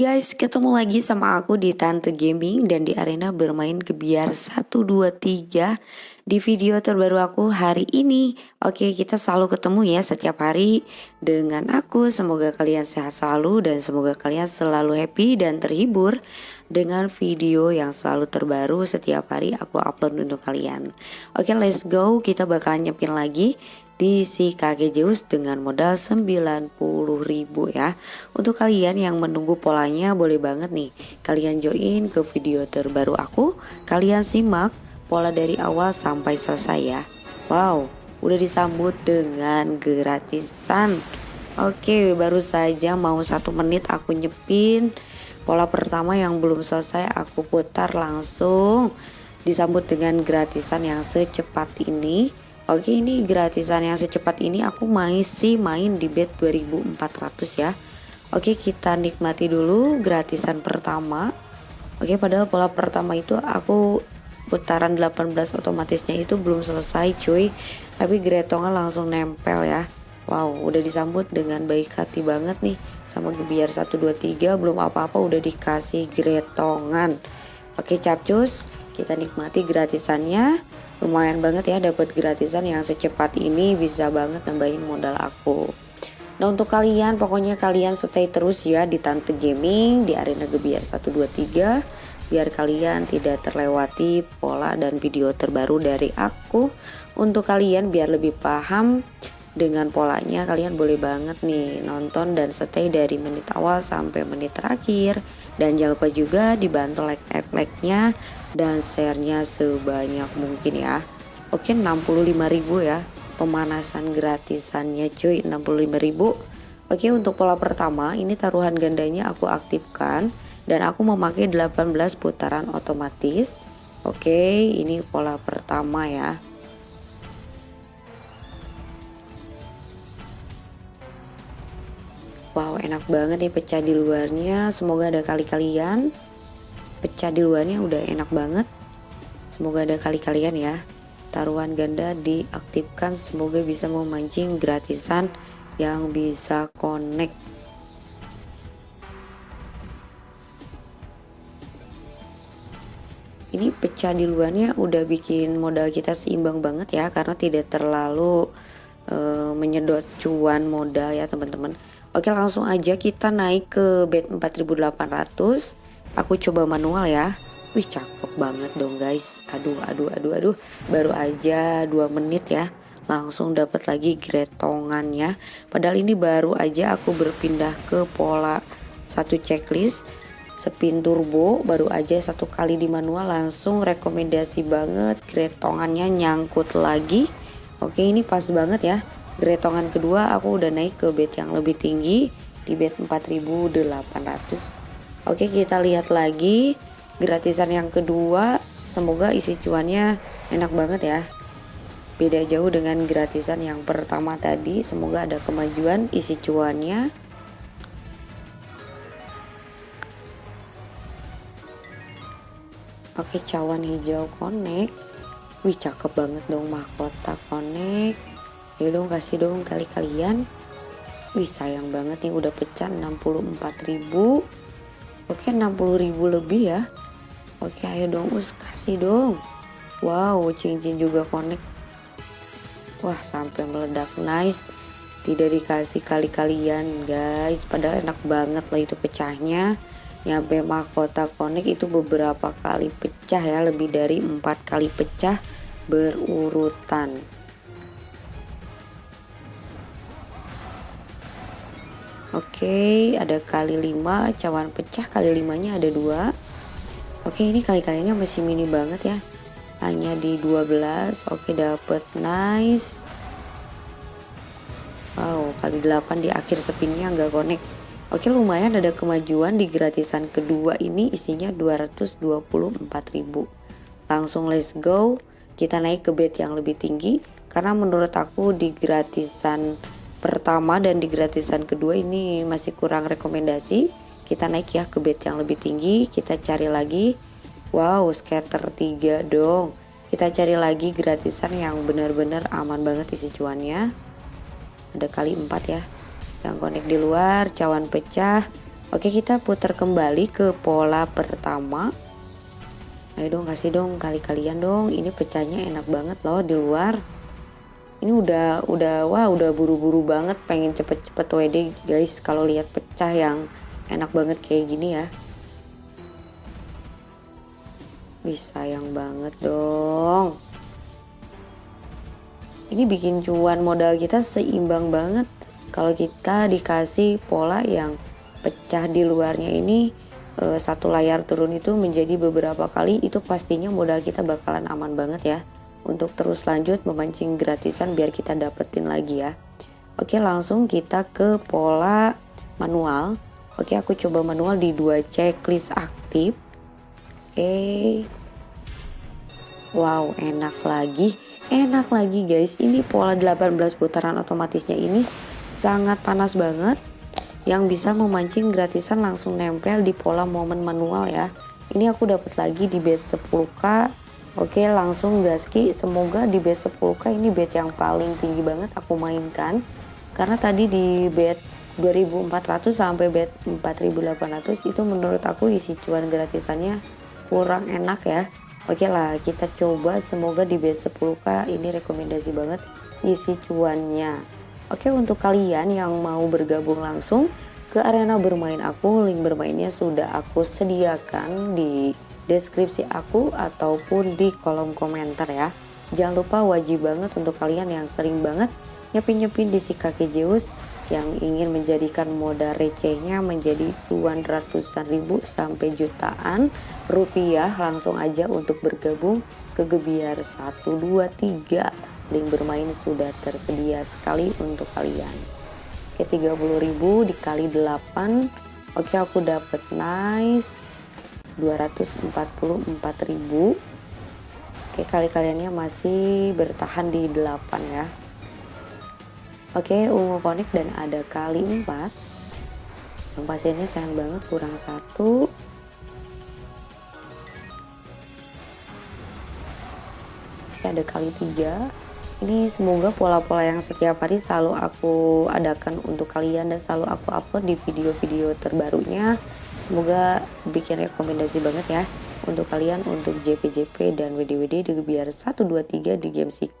guys, ketemu lagi sama aku di Tante Gaming dan di arena bermain kebiar 123 di video terbaru aku hari ini. Oke, kita selalu ketemu ya setiap hari dengan aku. Semoga kalian sehat selalu dan semoga kalian selalu happy dan terhibur dengan video yang selalu terbaru setiap hari aku upload untuk kalian. Oke, let's go. Kita bakalan nyepin lagi di si kakek Zeus dengan modal 90 ribu ya Untuk kalian yang menunggu polanya boleh banget nih Kalian join ke video terbaru aku Kalian simak pola dari awal sampai selesai ya. Wow udah disambut dengan gratisan. Oke baru saja mau satu menit aku nyepin. Pola pertama yang belum selesai aku putar langsung. Disambut dengan gratisan yang secepat ini. Oke ini gratisan yang secepat ini aku masih main di bed 2400 ya. Oke kita nikmati dulu gratisan pertama. Oke padahal pola pertama itu aku putaran 18 otomatisnya itu belum selesai cuy. Tapi gretongan langsung nempel ya. Wow udah disambut dengan baik hati banget nih. Sama gebiar 123 belum apa-apa udah dikasih gretongan. Oke capcus kita nikmati gratisannya. Lumayan banget ya dapat gratisan yang secepat ini bisa banget nambahin modal aku. Nah untuk kalian pokoknya kalian stay terus ya di Tante Gaming di arena Gebiar 123 biar kalian tidak terlewati pola dan video terbaru dari aku. Untuk kalian biar lebih paham dengan polanya kalian boleh banget nih nonton dan stay dari menit awal sampai menit terakhir. Dan jangan lupa juga dibantu like like nya dan share-nya sebanyak mungkin ya. Oke 65.000 ya. Pemanasan gratisannya cuy 65.000 oke untuk pola pertama ini taruhan gandanya aku aktifkan dan aku memakai 18 putaran otomatis. Oke ini pola pertama ya. Wow enak banget nih pecah di luarnya. Semoga ada kali-kalian. Pecah di luarnya udah enak banget. Semoga ada kali-kalian ya. Taruhan ganda diaktifkan Semoga bisa memancing gratisan Yang bisa connect Ini pecah di luarnya udah bikin modal kita seimbang banget ya Karena tidak terlalu uh, menyedot cuan modal ya teman-teman. Oke langsung aja kita naik ke bed 4800 Aku coba manual ya. Wih cakep banget dong guys. Aduh aduh aduh aduh. Baru aja 2 menit ya. Langsung dapat lagi gretongannya Padahal ini baru aja aku berpindah ke pola Satu checklist Spin turbo baru aja satu kali di manual Langsung rekomendasi banget. Gretongannya nyangkut lagi. Oke ini pas banget ya. Gretongan kedua aku udah naik ke bed yang lebih tinggi di bed 4800 Oke kita lihat lagi gratisan yang kedua. Semoga isi cuannya enak banget ya. Beda jauh dengan gratisan yang pertama tadi. Semoga ada kemajuan isi cuannya Oke cawan hijau connect. Wih cakep banget dong mahkota connect. Ya dong kasih dong kali kalian. Wih sayang banget nih udah pecah 64.000 oke 60.000 lebih ya. Oke ayo dong us kasih dong. Wow cincin juga connect. Wah sampai meledak. Nice. Tidak dikasih kali kalian guys. Padahal enak banget lah itu pecahnya nyampe mahkota connect itu beberapa kali pecah ya lebih dari empat kali pecah berurutan Oke, ada kali 5, cawan pecah kali 5-nya ada 2. Oke, ini kali-kalinya masih mini banget ya. Hanya di 12. Oke, dapet nice. Wow, kali 8 di akhir spinnya nggak connect. Oke, lumayan ada kemajuan di gratisan kedua ini isinya 224.000. Langsung let's go. Kita naik ke bed yang lebih tinggi karena menurut aku di gratisan pertama dan di gratisan kedua ini masih kurang rekomendasi. Kita naik ya ke bed yang lebih tinggi kita cari lagi. Wow scatter 3 dong. Kita cari lagi gratisan yang benar-benar aman banget isi cuannya. Ada kali 4 ya yang connect di luar cawan pecah. Oke kita putar kembali ke pola pertama. Ayo dong kasih dong kali kalian dong. Ini pecahnya enak banget loh di luar. Ini udah udah wah udah buru-buru banget. Pengen cepet-cepet WD guys. Kalau lihat pecah yang enak banget kayak gini ya. Bisa sayang banget dong. Ini bikin cuan modal kita seimbang banget Kalau kita dikasih pola yang pecah di luarnya ini e, satu layar turun itu menjadi beberapa kali itu pastinya modal kita bakalan aman banget ya. Untuk terus lanjut memancing gratisan biar kita dapetin lagi ya. Oke langsung kita ke pola manual. Oke aku coba manual di dua checklist aktif. Oke. Wow enak lagi. Enak lagi guys. Ini pola 18 putaran otomatisnya ini sangat panas banget yang bisa memancing gratisan langsung nempel di pola momen manual ya. Ini aku dapat lagi di bed 10k oke langsung gaski. Semoga di bed 10k ini bed yang paling tinggi banget aku mainkan. Karena tadi di bed 2400 sampai bed 4800 itu menurut aku isi cuan gratisannya kurang enak ya. Oke lah kita coba. Semoga di bed 10k ini rekomendasi banget isi cuannya Oke untuk kalian yang mau bergabung langsung ke arena bermain aku, link bermainnya sudah aku sediakan di deskripsi aku ataupun di kolom komentar ya. Jangan lupa wajib banget untuk kalian yang sering banget nyepin-nyepin di si kaki Zeus yang ingin menjadikan modal recehnya menjadi tuan ratusan ribu sampai jutaan rupiah langsung aja untuk bergabung ke Gebiar 1, 2, 3 link bermain sudah tersedia sekali untuk kalian. Oke 30.000 dikali 8 oke aku dapat nice. 244.000 oke kali kaliannya masih bertahan di 8 ya. Oke ungu konik dan ada kali 4 yang pasiennya sayang banget kurang satu. Ada kali tiga ini semoga pola-pola yang setiap hari selalu aku adakan untuk kalian dan selalu aku upload di video-video terbarunya. Semoga bikin rekomendasi banget ya untuk kalian untuk JPJP dan WDWD di biar 123 di game si